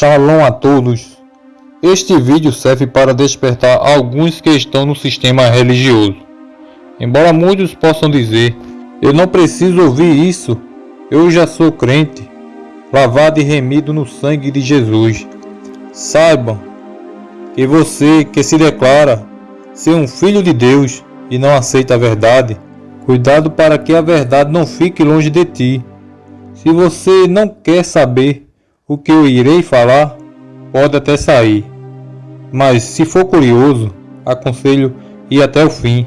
Shalom a todos. Este vídeo serve para despertar alguns que estão no sistema religioso. Embora muitos possam dizer, eu não preciso ouvir isso, eu já sou crente, lavado e remido no sangue de Jesus. Saibam que você que se declara ser um filho de Deus e não aceita a verdade, cuidado para que a verdade não fique longe de ti. Se você não quer saber o que eu irei falar pode até sair, mas se for curioso, aconselho ir até o fim.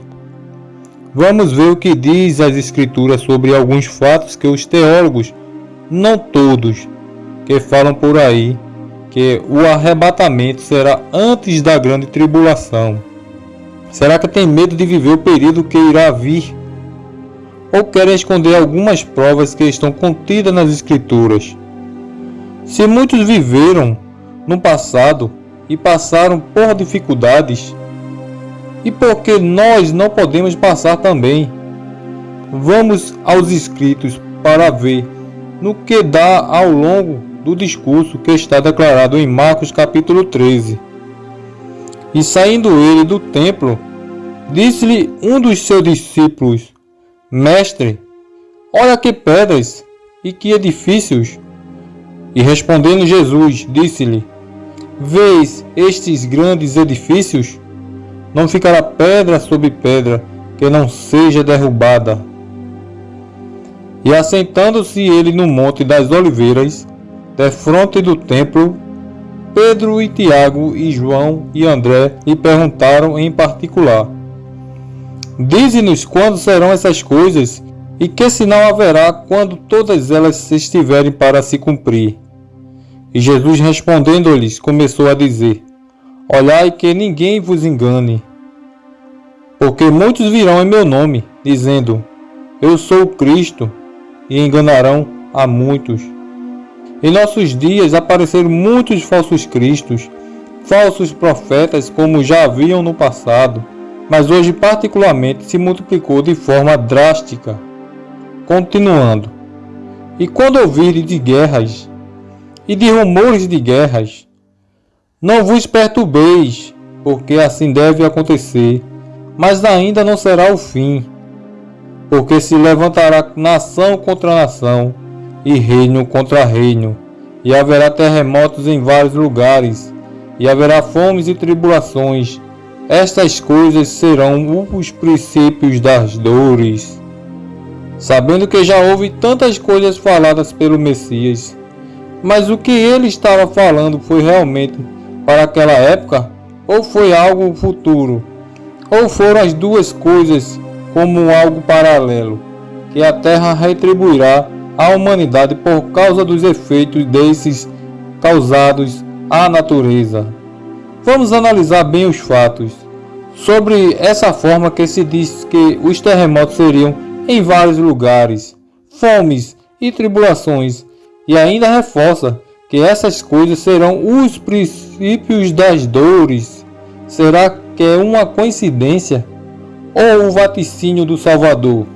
Vamos ver o que diz as escrituras sobre alguns fatos que os teólogos, não todos, que falam por aí que o arrebatamento será antes da grande tribulação. Será que tem medo de viver o período que irá vir? Ou querem esconder algumas provas que estão contidas nas escrituras? Se muitos viveram no passado e passaram por dificuldades, e por que nós não podemos passar também? Vamos aos escritos para ver no que dá ao longo do discurso que está declarado em Marcos capítulo 13. E saindo ele do templo, disse-lhe um dos seus discípulos: Mestre, olha que pedras e que edifícios! E respondendo Jesus, disse-lhe: Vês estes grandes edifícios? Não ficará pedra sobre pedra que não seja derrubada. E assentando-se ele no Monte das Oliveiras, defronte do templo, Pedro e Tiago e João e André lhe perguntaram em particular: Dize-nos quando serão essas coisas e que sinal haverá quando todas elas estiverem para se cumprir? E Jesus respondendo-lhes, começou a dizer: Olhai que ninguém vos engane, porque muitos virão em meu nome, dizendo: Eu sou o Cristo, e enganarão a muitos. Em nossos dias apareceram muitos falsos cristos, falsos profetas, como já haviam no passado, mas hoje particularmente se multiplicou de forma drástica. Continuando. E quando ouvirem de guerras e de rumores de guerras. Não vos perturbeis, porque assim deve acontecer, mas ainda não será o fim, porque se levantará nação contra nação e reino contra reino, e haverá terremotos em vários lugares, e haverá fomes e tribulações. Estas coisas serão os princípios das dores. Sabendo que já houve tantas coisas faladas pelo Messias, mas o que ele estava falando foi realmente para aquela época ou foi algo futuro? Ou foram as duas coisas como algo paralelo, que a Terra retribuirá à humanidade por causa dos efeitos desses causados à natureza? Vamos analisar bem os fatos. Sobre essa forma que se diz que os terremotos seriam em vários lugares, fomes e tribulações e ainda reforça que essas coisas serão os princípios das dores. Será que é uma coincidência ou o vaticínio do Salvador?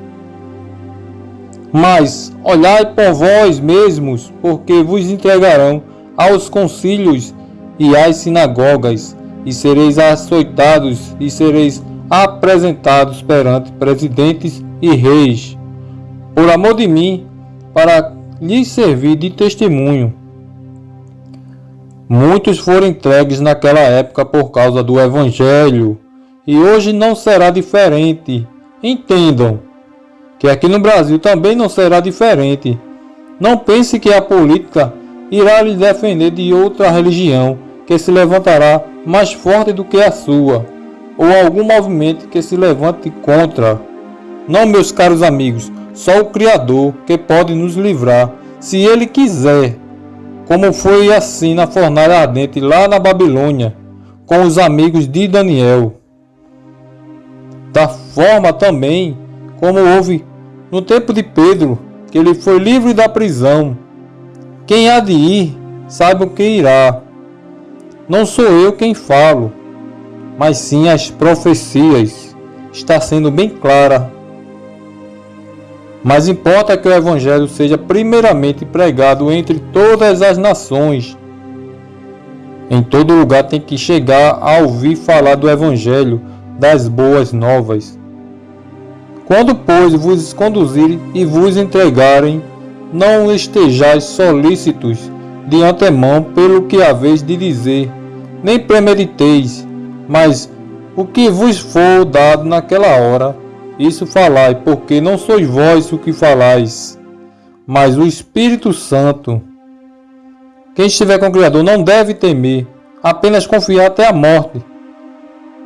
Mas olhai por vós mesmos, porque vos entregarão aos concílios e às sinagogas, e sereis açoitados e sereis apresentados perante presidentes e reis, por amor de mim, para lhes servir de testemunho. Muitos foram entregues naquela época por causa do Evangelho, e hoje não será diferente. Entendam que aqui no Brasil também não será diferente. Não pense que a política irá lhe defender de outra religião que se levantará mais forte do que a sua, ou algum movimento que se levante contra. Não, meus caros amigos, só o Criador que pode nos livrar, se Ele quiser, como foi assim na fornalha ardente lá na Babilônia, com os amigos de Daniel. Da forma também como houve no tempo de Pedro, que ele foi livre da prisão. Quem há de ir, saiba o que irá. Não sou eu quem falo, mas sim as profecias. Está sendo bem clara mas importa que o Evangelho seja primeiramente pregado entre todas as nações. Em todo lugar tem que chegar a ouvir falar do Evangelho, das boas novas. Quando, pois, vos conduzirem e vos entregarem, não estejais solícitos de antemão pelo que haveis de dizer, nem premediteis, mas o que vos for dado naquela hora, isso falai, porque não sois vós o que falais, mas o Espírito Santo. Quem estiver com o Criador não deve temer, apenas confiar até a morte,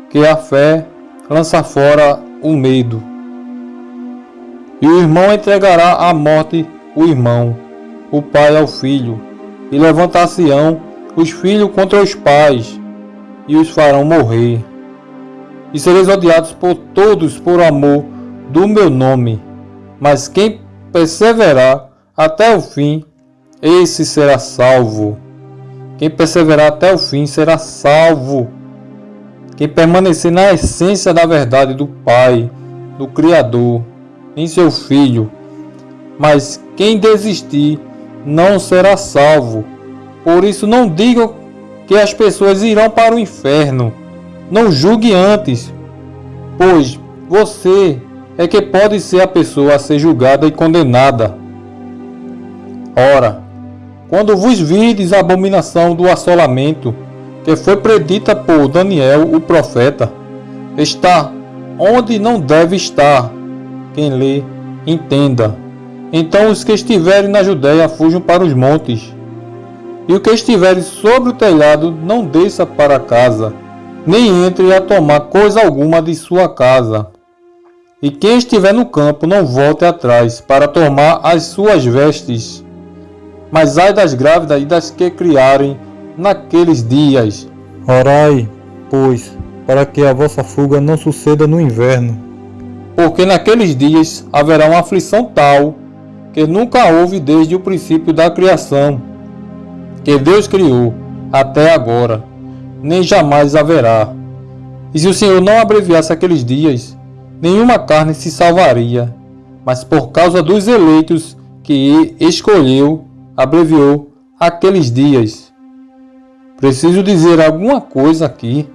que a fé lança fora o medo. E o irmão entregará à morte o irmão, o pai ao filho, e levantar-se-ão os filhos contra os pais, e os farão morrer. E sereis odiados por todos por amor do meu nome, mas quem perseverar até o fim, esse será salvo. Quem perseverar até o fim será salvo. Quem permanecer na essência da verdade do Pai, do Criador, em seu Filho. Mas quem desistir não será salvo. Por isso não digam que as pessoas irão para o inferno. Não julgue antes, pois você é que pode ser a pessoa a ser julgada e condenada. Ora, quando vos vides a abominação do assolamento, que foi predita por Daniel o profeta, está onde não deve estar, quem lê, entenda. Então os que estiverem na Judéia fujam para os montes. E o que estiver sobre o telhado não desça para casa, nem entre a tomar coisa alguma de sua casa. E quem estiver no campo não volte atrás para tomar as suas vestes. Mas ai das grávidas e das que criarem naqueles dias. Orai, pois, para que a vossa fuga não suceda no inverno porque naqueles dias haverá uma aflição tal que nunca houve desde o princípio da criação, que Deus criou até agora, nem jamais haverá. E se o Senhor não abreviasse aqueles dias, nenhuma carne se salvaria, mas por causa dos eleitos que escolheu, abreviou aqueles dias. Preciso dizer alguma coisa aqui.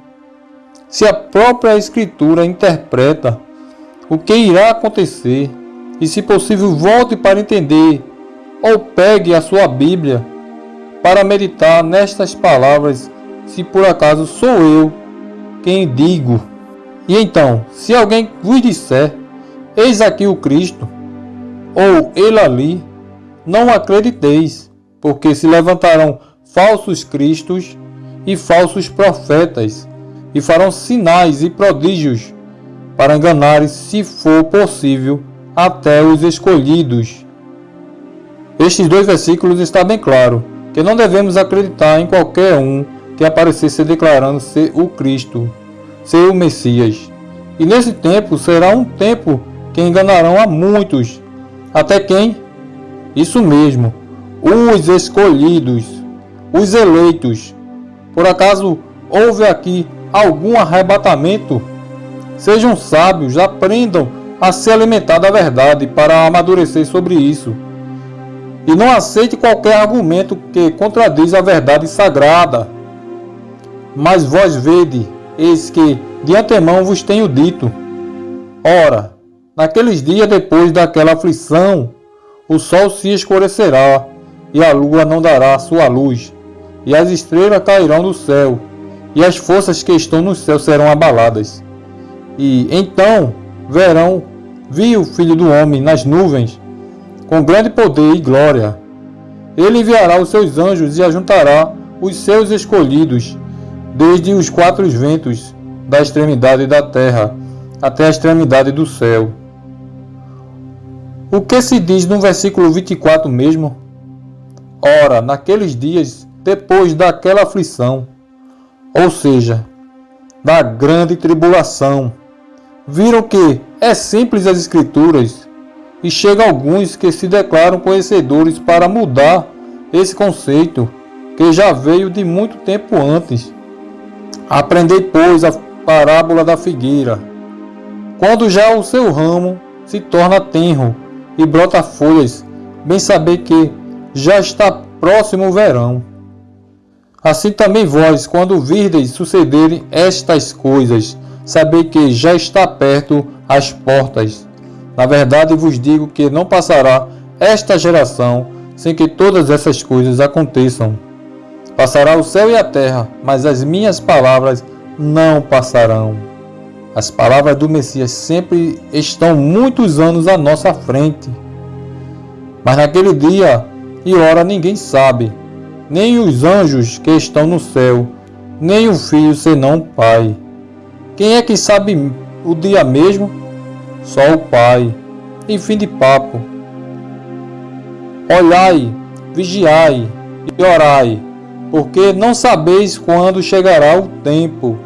Se a própria Escritura interpreta o que irá acontecer e, se possível, volte para entender ou pegue a sua Bíblia para meditar nestas palavras, se por acaso sou eu quem digo. E então, se alguém vos disser, eis aqui o Cristo, ou ele ali, não acrediteis, porque se levantarão falsos cristos e falsos profetas, e farão sinais e prodígios para enganar, se for possível, até os escolhidos. Estes dois versículos está bem claro que não devemos acreditar em qualquer um que aparecesse declarando ser o Cristo, ser o Messias. E nesse tempo será um tempo que enganarão a muitos. Até quem? Isso mesmo, os escolhidos, os eleitos. Por acaso houve aqui algum arrebatamento? Sejam sábios, aprendam a se alimentar da verdade para amadurecer sobre isso. E não aceite qualquer argumento que contradiz a verdade sagrada. Mas vós vede, eis que de antemão vos tenho dito. Ora, naqueles dias depois daquela aflição, o sol se escurecerá, e a lua não dará sua luz, e as estrelas cairão do céu, e as forças que estão no céu serão abaladas. E então verão, viu o Filho do Homem nas nuvens, com grande poder e glória. Ele enviará os seus anjos e ajuntará os seus escolhidos, desde os quatro ventos da extremidade da terra até a extremidade do céu. O que se diz no versículo 24 mesmo? Ora, naqueles dias, depois daquela aflição, ou seja, da grande tribulação, viram que é simples as escrituras e chega alguns que se declaram conhecedores para mudar esse conceito que já veio de muito tempo antes. Aprendei, pois, a parábola da figueira. Quando já o seu ramo se torna tenro e brota folhas, bem saber que já está próximo o verão. Assim também vós, quando virdes sucederem estas coisas, sabei que já está perto as portas. Na verdade vos digo que não passará esta geração sem que todas essas coisas aconteçam. Passará o céu e a terra, mas as minhas palavras não passarão. As palavras do Messias sempre estão muitos anos à nossa frente. Mas naquele dia e hora ninguém sabe, nem os anjos que estão no céu, nem o filho senão o Pai. Quem é que sabe o dia mesmo? Só o Pai. E fim de papo. Olhai, vigiai e orai, porque não sabeis quando chegará o tempo.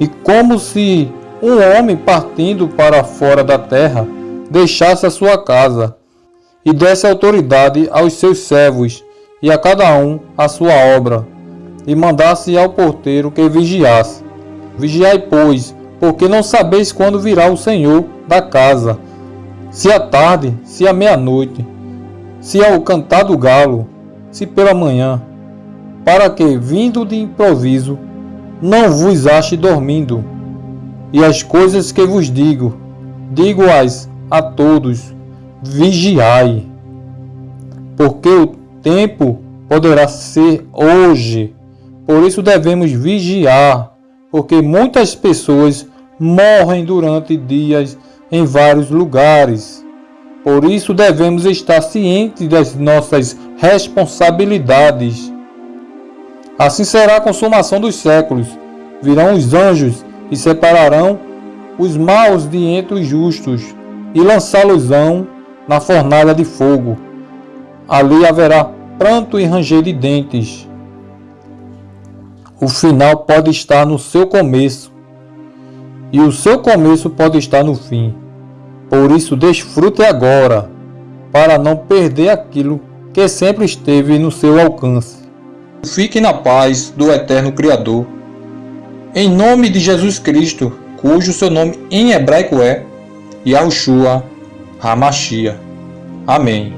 E como se um homem partindo para fora da terra deixasse a sua casa e desse autoridade aos seus servos e a cada um a sua obra, e mandasse ao porteiro que vigiasse. Vigiai, pois, porque não sabeis quando virá o Senhor da casa, se à tarde, se à meia-noite, se ao cantar do galo, se pela manhã, para que, vindo de improviso, não vos ache dormindo. E as coisas que vos digo, digo-as a todos, vigiai, porque o tempo poderá ser hoje. Por isso devemos vigiar, porque muitas pessoas morrem durante dias em vários lugares. Por isso devemos estar cientes das nossas responsabilidades. Assim será a consumação dos séculos. Virão os anjos e separarão os maus de entre os justos e lançá-los-ão na fornalha de fogo. Ali haverá pranto e ranger de dentes. O final pode estar no seu começo, e o seu começo pode estar no fim. Por isso, desfrute agora, para não perder aquilo que sempre esteve no seu alcance. Fique na paz do Eterno Criador. Em nome de Jesus Cristo, cujo seu nome em hebraico é Yahushua Hamashia. Amém.